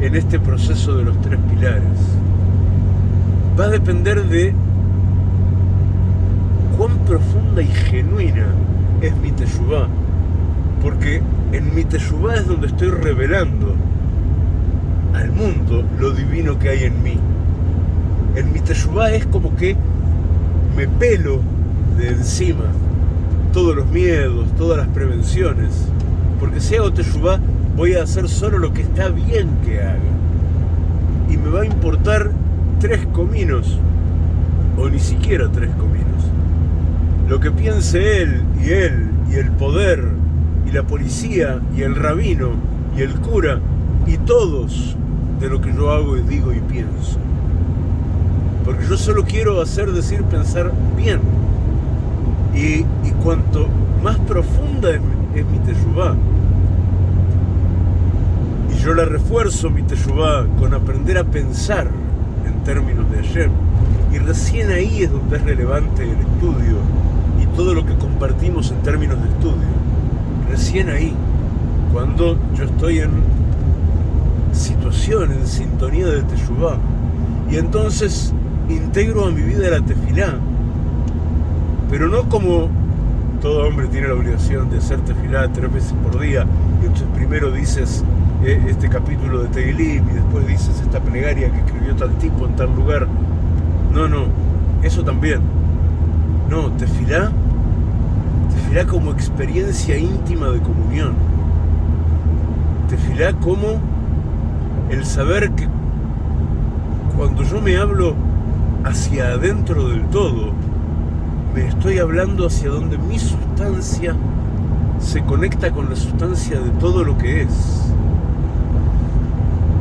en este proceso de los tres pilares? Va a depender de cuán profunda y genuina es mi teshuvah. Porque en mi teshuvah es donde estoy revelando al mundo lo divino que hay en mí. En mi teshuvah es como que me pelo de encima todos los miedos, todas las prevenciones, porque si hago teshuvah voy a hacer solo lo que está bien que haga. Y me va a importar tres cominos, o ni siquiera tres cominos. Lo que piense él y él y el poder y la policía y el rabino y el cura y todos de lo que yo hago y digo y pienso. Porque yo solo quiero hacer, decir, pensar bien. Y, cuanto más profunda es, mi teshuvah, y yo la refuerzo mi teshuvah con aprender a pensar en términos de Hashem, y recién ahí es donde es relevante el estudio y todo lo que compartimos en términos de estudio. Recién ahí, cuando yo estoy en situación, en sintonía de Teshuvah. Y entonces integro a mi vida la tefilá, pero no como todo hombre tiene la obligación de hacer tefilá tres veces por día, y entonces primero dices eh, este capítulo de Teilim y después dices esta plegaria que escribió tal tipo en tal lugar. No, no, eso también. No, tefilá, tefilá como experiencia íntima de comunión. Tefilá como el saber que cuando yo me hablo hacia adentro del todo, me estoy hablando hacia donde mi sustancia se conecta con la sustancia de todo lo que es.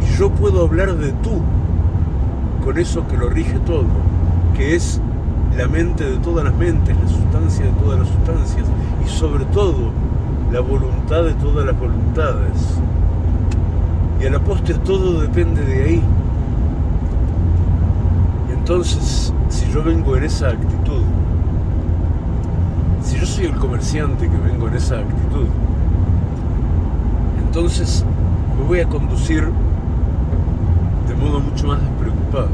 Y yo puedo hablar de tú, con eso que lo rige todo. que es la mente de todas las mentes, la sustancia de todas las sustancias y sobre todo la voluntad de todas las voluntades. Y a la postre todo depende de ahí. Entonces, si yo vengo en esa actitud, si yo soy el comerciante que vengo en esa actitud, entonces me voy a conducir de modo mucho más despreocupado.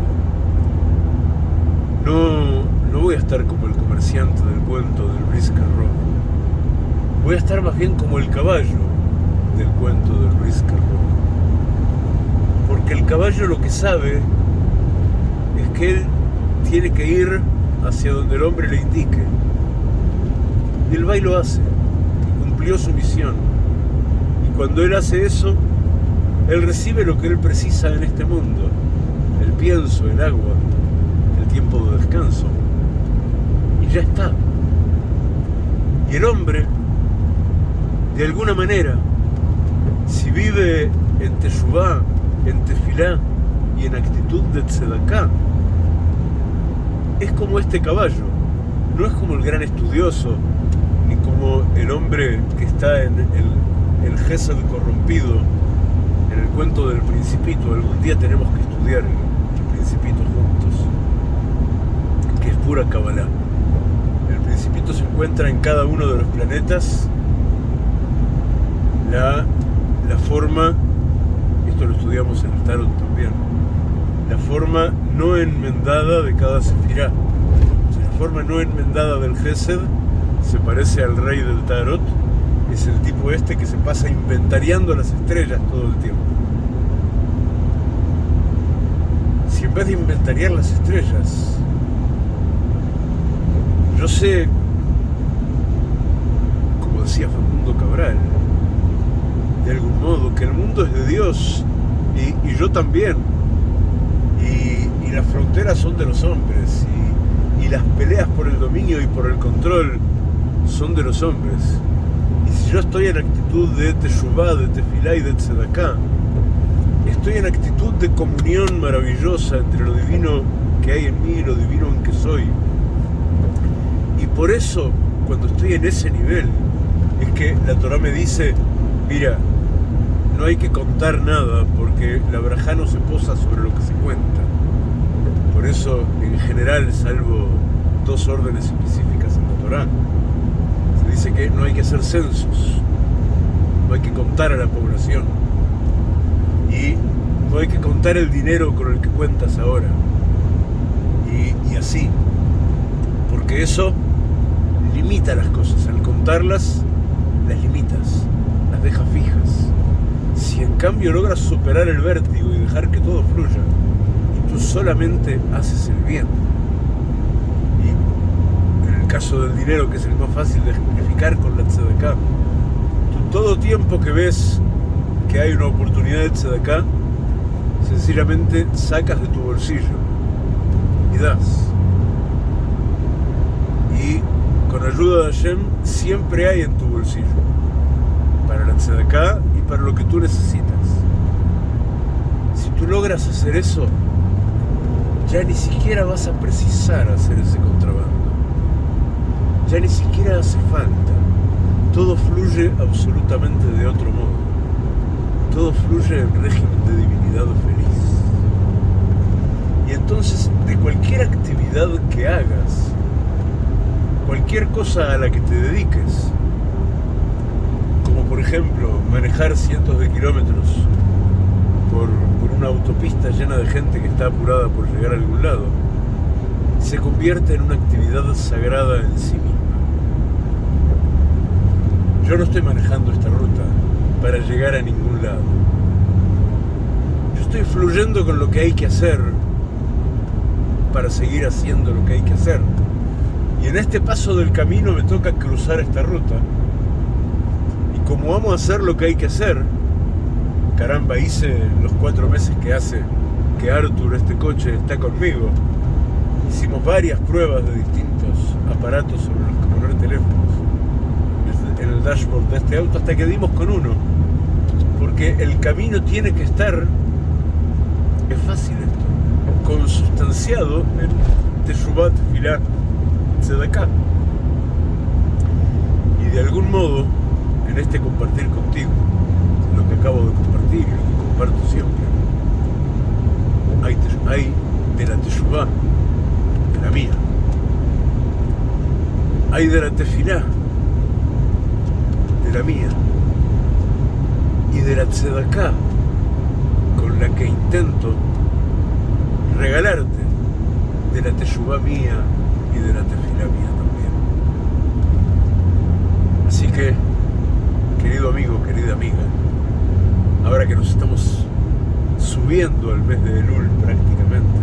No, no voy a estar como el comerciante del cuento del Brisker. Voy a estar más bien como el caballo del cuento del Brisker. Porque el caballo lo que sabe que él tiene que ir hacia donde el hombre le indique. Y el baile lo hace. Y cumplió su misión. Y cuando él hace eso, él recibe lo que él precisa en este mundo. El pienso, el agua, el tiempo de descanso. Y ya está. Y el hombre, de alguna manera, si vive en Teshuvah, en Tefilá y en actitud de Tzedaká, es como este caballo, no es como el gran estudioso, ni como el hombre que está en el, el corrompido, en el cuento del Principito. Algún día tenemos que estudiar el Principito juntos, que es pura Kabbalah. El Principito se encuentra en cada uno de los planetas la, la forma, esto lo estudiamos en el Tarot también, la forma no enmendada de cada sefirá. la forma no enmendada del Gesed se parece al rey del Tarot, es el tipo este que se pasa inventariando las estrellas todo el tiempo. Si en vez de inventariar las estrellas, yo sé, como decía Facundo Cabral, de algún modo, que el mundo es de Dios y, y yo también, las fronteras son de los hombres, y, y las peleas por el dominio y por el control son de los hombres. Y si yo estoy en actitud de Teshuvah, de Tefilá y de Tzedaká, estoy en actitud de comunión maravillosa entre lo divino que hay en mí y lo divino en que soy. Y por eso, cuando estoy en ese nivel, es que la Torah me dice, mira, no hay que contar nada porque la braja no se posa sobre lo que se cuenta. Por eso, en general, salvo dos órdenes específicas en la Torah, se dice que no hay que hacer censos, no hay que contar a la población y no hay que contar el dinero con el que cuentas ahora. Y, y así, porque eso limita las cosas, al contarlas las limitas, las deja fijas. Si en cambio logras superar el vértigo y dejar que todo fluya, tú solamente haces el bien, y en el caso del dinero, que es el más fácil de ejemplificar con la tzedakah, tú todo tiempo que ves que hay una oportunidad de tzedakah, sencillamente sacas de tu bolsillo y das. Y con ayuda de Hashem siempre hay en tu bolsillo para la tzedakah y para lo que tú necesitas. Si tú logras hacer eso, ya ni siquiera vas a precisar hacer ese contrabando. Ya ni siquiera hace falta. Todo fluye absolutamente de otro modo. Todo fluye en régimen de divinidad feliz. Y entonces, de cualquier actividad que hagas, cualquier cosa a la que te dediques, como por ejemplo manejar cientos de kilómetros por, una autopista llena de gente que está apurada por llegar a algún lado, se convierte en una actividad sagrada en sí misma. Yo no estoy manejando esta ruta para llegar a ningún lado. Yo estoy fluyendo con lo que hay que hacer para seguir haciendo lo que hay que hacer. Y en este paso del camino me toca cruzar esta ruta. Y como vamos a hacer lo que hay que hacer, caramba, hice los cuatro meses que hace que Arthur, este coche, está conmigo. Hicimos varias pruebas de distintos aparatos sobre los que poner teléfonos en el dashboard de este auto hasta que dimos con uno. Porque el camino tiene que estar, es fácil esto, consustanciado en Teshuvat Filá Tzedaká. Y de algún modo, en este compartir contigo, lo que acabo de comparto siempre, hay, de la Teshuvah, de la mía, hay de la Tefilá, de la mía, y de la Tzedaká, con la que intento regalarte de la Teshuvah mía y de la Tefilá mía también. Así que, querido amigo, querida amiga, ahora que nos estamos subiendo al mes de Elul prácticamente,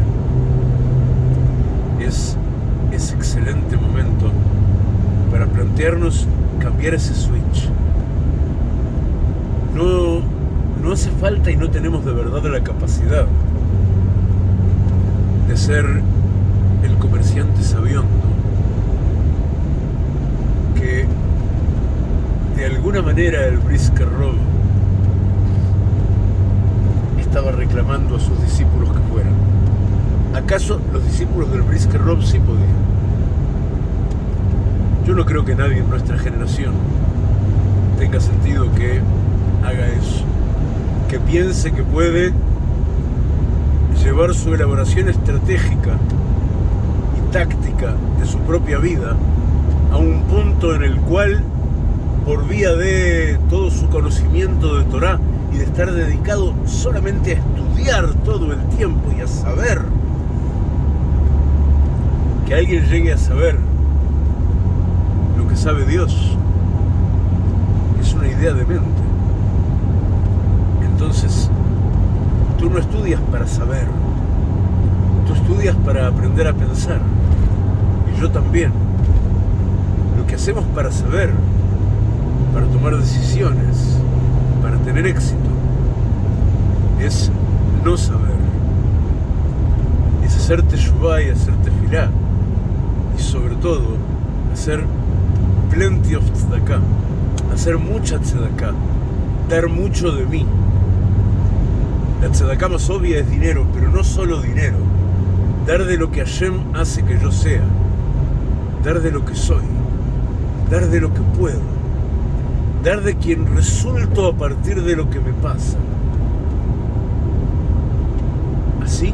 es ese excelente momento para plantearnos cambiar ese switch. No, no hace falta y no tenemos de verdad la capacidad de ser el comerciante sabiondo que de alguna manera el Brisker Rob estaba reclamando a sus discípulos que fueran. ¿Acaso los discípulos del Brisker Rob sí podían? Yo no creo que nadie en nuestra generación tenga sentido que haga eso, que piense que puede llevar su elaboración estratégica y táctica de su propia vida a un punto en el cual, por vía de todo su conocimiento de Torah de estar dedicado solamente a estudiar todo el tiempo y a saber, que alguien llegue a saber lo que sabe Dios, es una idea de mente. Entonces, tú no estudias para saber, tú estudias para aprender a pensar. Y yo también. Lo que hacemos para saber, para tomar decisiones, para tener éxito, es no saber. Es hacerte teshuvah y hacerte tefilá. Y sobre todo, hacer plenty of tzedakah. Hacer mucha tzedakah. Dar mucho de mí. La tzedakah más obvia es dinero, pero no solo dinero. Dar de lo que Hashem hace que yo sea. Dar de lo que soy. Dar de lo que puedo. Dar de quien resulto a partir de lo que me pasa. Así,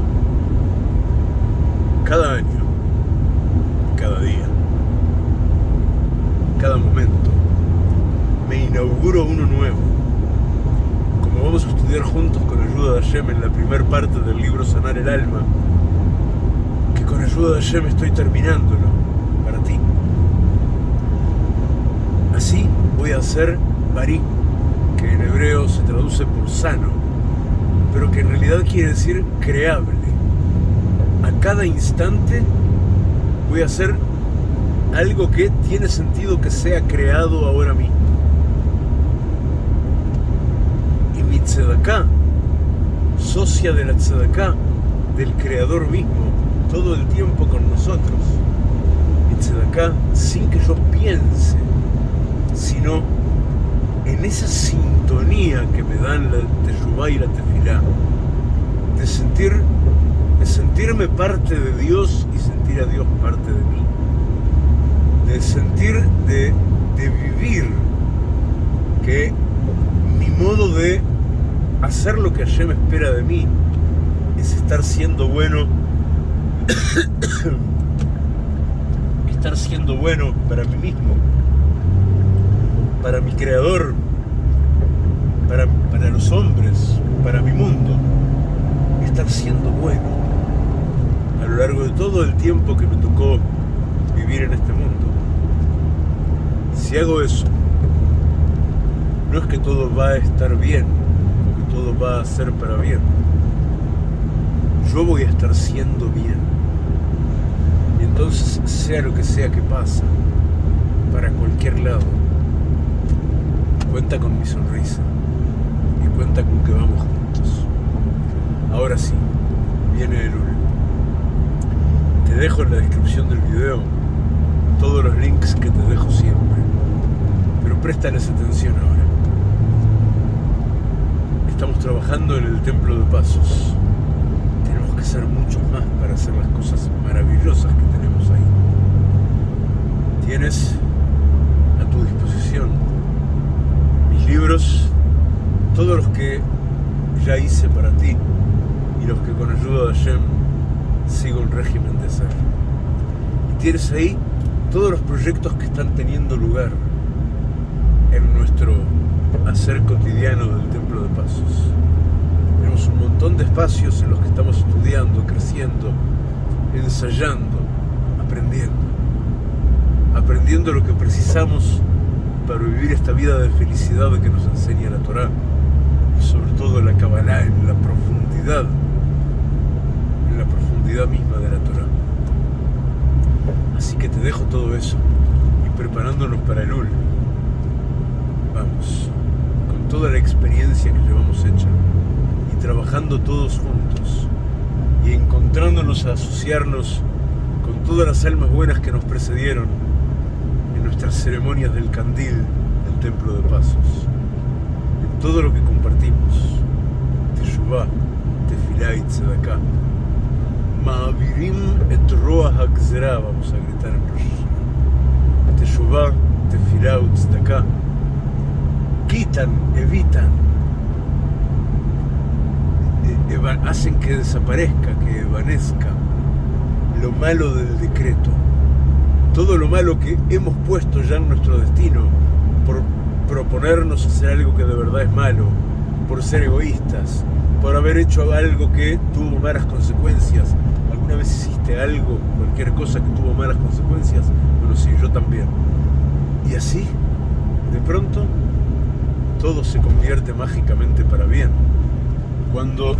cada año, cada día, cada momento, me inauguro uno nuevo. Como vamos a estudiar juntos con ayuda de Hashem en la primera parte del libro Sanar el Alma, que con ayuda de Hashem estoy terminándolo para ti. Así voy a hacer Barí, que en hebreo se traduce por sano, pero que en realidad quiere decir creable. A cada instante voy a hacer algo que tiene sentido que sea creado ahora mismo. Y mi tzedaká, socia de la tzedaká, del creador mismo, todo el tiempo con nosotros. Mi tzedaká sin que yo piense, sino en esa sintonía que me dan la teshuvah y la tefilá, de sentir, de sentirme parte de Dios y sentir a Dios parte de mí, de sentir, de, de vivir que mi modo de hacer lo que Hashem espera de mí es estar siendo bueno, <coughs> estar siendo bueno para mí mismo, para mi creador, para, para los hombres, para mi mundo, estar siendo bueno lo largo de todo el tiempo que me tocó vivir en este mundo. Si hago eso, no es que todo va a estar bien, o que todo va a ser para bien. Yo voy a estar siendo bien. Y entonces, sea lo que sea que pasa, para cualquier lado, cuenta con mi sonrisa y cuenta con que vamos juntos. Ahora sí, viene el Te dejo en la descripción del video todos los links que te dejo siempre, pero préstales atención ahora. Estamos trabajando en el Templo de Pasos. Tenemos que ser muchos más para hacer las cosas maravillosas que tienes a tu disposición mis libros, todos los que ya hice para ti y los que con ayuda de Hashem sigo un régimen de ser. Y tienes ahí todos los proyectos que están teniendo lugar en nuestro hacer cotidiano del Templo de Pasos. Tenemos un montón de espacios en los que estamos estudiando, creciendo, ensayando, aprendiendo. Aprendiendo lo que precisamos para vivir esta vida de felicidad que nos enseña la Torá y sobre todo la Kabbalah en la profundidad, profundidad misma de la Torá. Así que te dejo todo eso y preparándonos para el UL. Vamos, con toda la experiencia que llevamos hecha y trabajando todos juntos y encontrándonos a asociarnos con todas las almas buenas que nos precedieron en nuestras ceremonias del candil del Templo de Pasos, en todo lo que compartimos, Teshuvah, Tefilá y Tzedakah, Hagzera, vamos a gritar en Rosh Teshuvah, Tefilá y Tzedakah, quitan, evitan, hacen que desaparezca, que evanezca lo malo del decreto, todo lo malo que hemos puesto ya en nuestro destino por proponernos hacer algo que de verdad es malo, por ser egoístas, por haber hecho algo que tuvo malas consecuencias. ¿Alguna vez hiciste algo, cualquier cosa que tuvo malas consecuencias? Bueno, sí, yo también. Y así, de pronto, todo se convierte mágicamente para bien. Cuando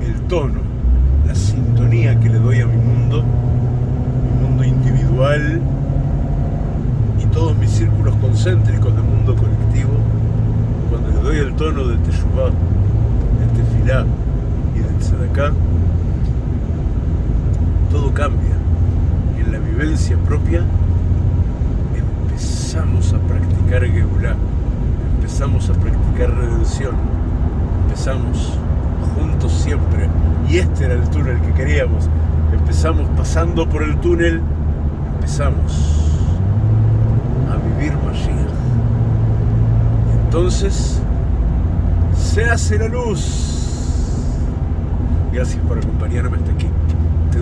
el tono, la sintonía que le doy a mi mundo, mi mundo individual y todos mis círculos concéntricos de mundo colectivo, cuando le doy el tono de Teshuvah, de Tefilá y de Tzedakah, todo cambia. Y en la vivencia propia empezamos a practicar Geulah empezamos a practicar redención, empezamos juntos siempre, y este era el túnel que queríamos, empezamos pasando por el túnel, empezamos a vivir Mashiach. Entonces, se hace la luz. Gracias por acompañarme hasta aquí.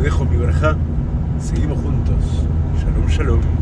Dejo mi verja. Seguimos juntos. Shalom, shalom.